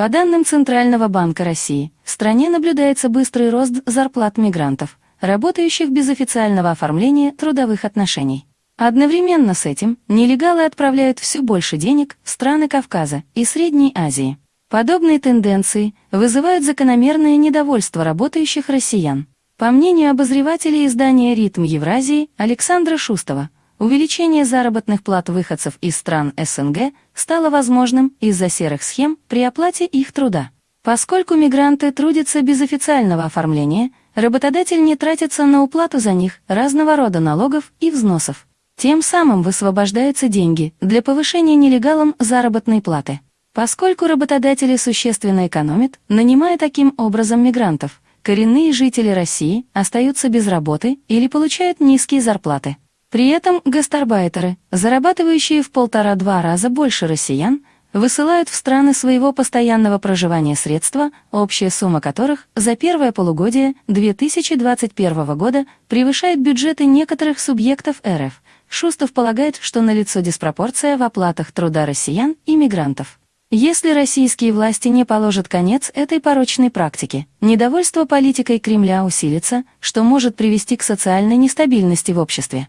По данным Центрального банка России, в стране наблюдается быстрый рост зарплат мигрантов, работающих без официального оформления трудовых отношений. Одновременно с этим нелегалы отправляют все больше денег в страны Кавказа и Средней Азии. Подобные тенденции вызывают закономерное недовольство работающих россиян. По мнению обозревателя издания «Ритм Евразии» Александра Шустова, увеличение заработных плат выходцев из стран СНГ стало возможным из-за серых схем при оплате их труда. Поскольку мигранты трудятся без официального оформления, работодатель не тратится на уплату за них разного рода налогов и взносов. Тем самым высвобождаются деньги для повышения нелегалам заработной платы. Поскольку работодатели существенно экономят, нанимая таким образом мигрантов, коренные жители России остаются без работы или получают низкие зарплаты. При этом гастарбайтеры, зарабатывающие в полтора-два раза больше россиян, высылают в страны своего постоянного проживания средства, общая сумма которых за первое полугодие 2021 года превышает бюджеты некоторых субъектов РФ. Шустов полагает, что налицо диспропорция в оплатах труда россиян и мигрантов. Если российские власти не положат конец этой порочной практике, недовольство политикой Кремля усилится, что может привести к социальной нестабильности в обществе.